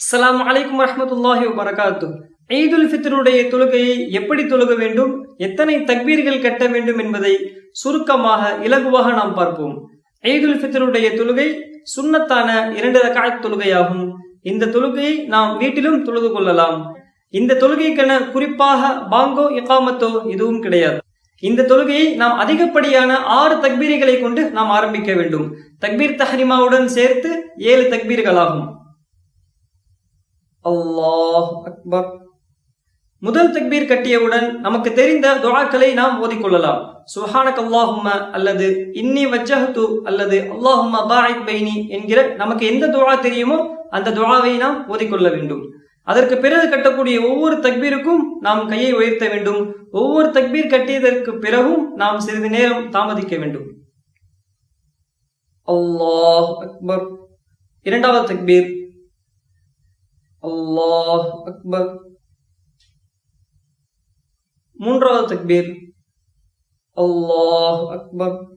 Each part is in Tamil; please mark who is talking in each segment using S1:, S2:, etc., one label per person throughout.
S1: அஸ்லாம் வலைக்கம் வரமத்துல்லாஹி வரகாத்தும் ஈதுல் ஃபித்ருடைய தொழுகையை எப்படி தொழுக வேண்டும்? எத்தனை தக்பீர்கள் கட்ட வேண்டும் என்பதை சுருக்கமாக இலகுவாக நாம் பார்ப்போம். ஈதுல் ஃபித்ருடைய தொழுகை சுண்ணத்தான இரண்டு ரகாயத் தொழுகையாகும். இந்த தொழுகையை நாம் வீட்டிலும் தொழுது கொள்ளலாம். இந்த தொழுகைக்கென குறிப்பாக பாங்கோ இகாமத்தோ எதுவும் கிடையாது. இந்த தொழுகையை நாம் அதிகப்படியான ஆறு தக்பீரிகளை கொண்டு நாம் ஆரம்பிக்க வேண்டும். தக்பீர் தஹரிமாவுடன் சேர்த்து ஏழு தக்பீர்களாகும். அல்லாஹ் அக்பர். முதல் தக்பீர் கட்டியவுடன் நமக்கு தெரிந்த துவாக்களை நாம் ஓதிக்கொள்ளலாம். சுஹானக் அல்லாஹும்ம அல்லது இன்னி வஜ்ஜஹத்து அல்லது அல்லாஹும்ம பைனி என்கிற நமக்கு எந்த துவா தெரியுமோ அந்த துவாவை நாம் ஓதிக்கொள்ள வேண்டும். அதற்கு பிறகு கட்டக்கூடிய ஒவ்வொரு தக்பீருக்கும் நாம் கையை உயர்த்த வேண்டும். ஒவ்வொரு தக்பீர் கட்டியதற்கு பிறகும் நாம் சிறிது நேரம் தாமதிக்க வேண்டும். அல்லாஹ் அக்பர். இரண்டாவது தக்பீர். அல்லாஹ் அக்பர். மூன்றாவது தக்பீர். அல்லாஹ் அக்பர்.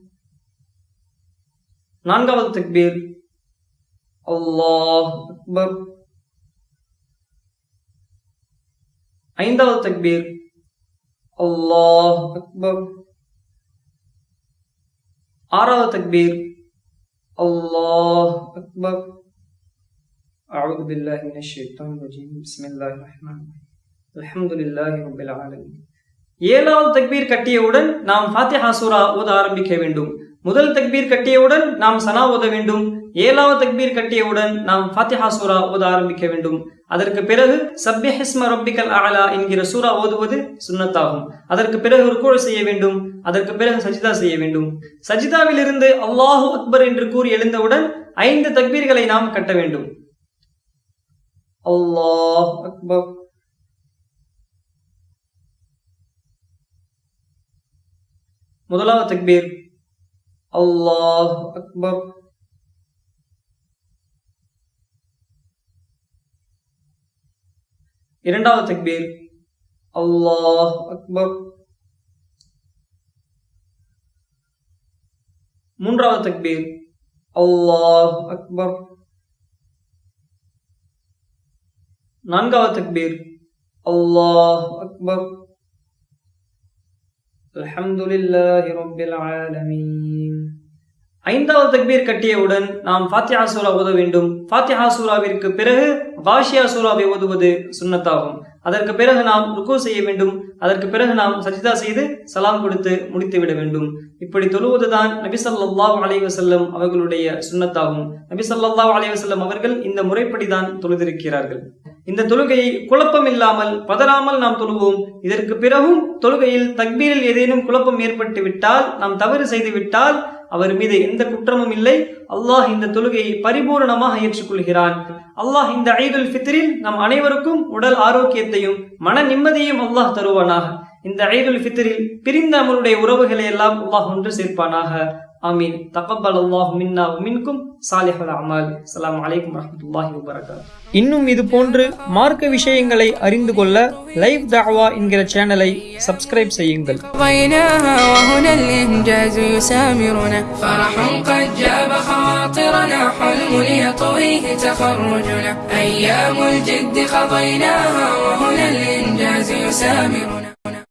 S1: நான்காவது தக்பீர். அல்லாஹ் அக்பர். ஐந்தாவது தக்பீர். அல்லாஹ் அக்பர். ஆறாவது தக்பீர். அல்லாஹ் அக்பர். أعوذ بالله من الشيطان الرجيم بسم الله الرحمن الرحيم الحمد لله رب العالمين ஏழாவது தக்பீர் கட்டியவுடன் நாம் ஃபாத்திஹா சூரா ஓத ஆரம்பிக்க வேண்டும் முதல் தக்பீர் கட்டியவுடன் நாம் சனா ஓத வேண்டும் ஏழாவது தக்பீர் கட்டியவுடன் நாம் ஃபாத்திஹா சூரா ஓத ஆரம்பிக்க வேண்டும் அதற்கு பிறகு சப்யஹிஸ்ம ரப்பிக்கல் அலா என்கிற சூரா ஓதுவது சுன்னத்தாகும் அதற்கு பிறகு ருக்குழ செய்ய வேண்டும் அதற்கு பிறகு சஜிதா செய்ய வேண்டும் சஜிதாவிலிருந்து அல்லாஹு அக்பர் என்று கூறி எழுந்தவுடன் ஐந்து தக்பீர்களை நாம் கட்ட வேண்டும் அல்லாஹ் أكبر முதலாவது தக்பீர். அல்லாஹ் அக்பர் இரண்டாவது தக்பீர். அல்லாஹ் அக்பர் மூன்றாவது தக்பீர். அல்லாஹ் அக்பர் நான்காவது தக்பீர். அல்லாஹ் அக்பர். அல்ஹம்துலில்லாஹி ரப்பில் ஆலமீன். ஐந்தாவது தக்பீர் கட்டியவுடன் நாம் ஃபாத்தியா சூரா ஓத வேண்டும். ஃபாத்தியா சூராவிற்கு பிறகு காஷியா சூராவை ஓதுவது சுன்னத்தாகும். அதற்கு பிறகு நாம் ருக்கு செய்ய வேண்டும். அதற்கு பிறகு நாம் சஜிதா செய்து சலாம் கொடுத்து முடித்து விட வேண்டும். இப்படி தொழுவதுதான் நபி ஸல்லல்லாஹு அலைஹி அவர்களுடைய சுன்னத்தாகும். நபி ஸல்லல்லாஹு அலைஹி அவர்கள் இந்த முறைப்படிதான் தொழுதிருக்கிறார்கள். இந்த தொழுகையை குழப்பம் இல்லாமல் பதறாமல் நாம் தொழுவோம். இதற்கு பிறகும் தொழுகையில் தக்பீரில் ஏதேனும் குழப்பம் ஏற்பட்டு விட்டால் நாம் தவறு செய்து விட்டால் அவர் மீது எந்த குற்றமும் இல்லை. அல்லாஹ் இந்த தொழுகையை பரிபூரணமாக ஏற்றுக்கொள்கிறான். அல்லாஹ் இந்த ஐதுல் ஃபித்ரில் நம் அனைவருக்கும் உடல் ஆரோக்கியத்தையும் மன நிம்மதியும் அல்லாஹ் தருவானாக. இந்த ஐதுல் ஃபித்ரில் பிரிந்த நம்மளுடைய உறவுகளை எல்லாம் அல்லாஹ் ஒன்று சேர்ப்பானாக. ஆமீன் தகப்பல் அல்லாஹ் மின்னா மின்கும் சாலிஹல் அமால் அஸ்ஸலாமு அலைக்கும் வரஹ்மத்துல்லாஹி வபரகாத்துஹு இன்னும் இது போன்று மார்க்க விஷயங்களை அறிந்து கொள்ள லைவ் தஅவா என்கிற சேனலை சப்ஸ்கிரைப் செய்யுங்கள்
S2: قضيناها وهنا الإنجاز يسامرنا فرح قد جاب خواطرنا حلم ليطويه تخرجنا أيام الجد قضيناها وهنا الإنجاز يسامرنا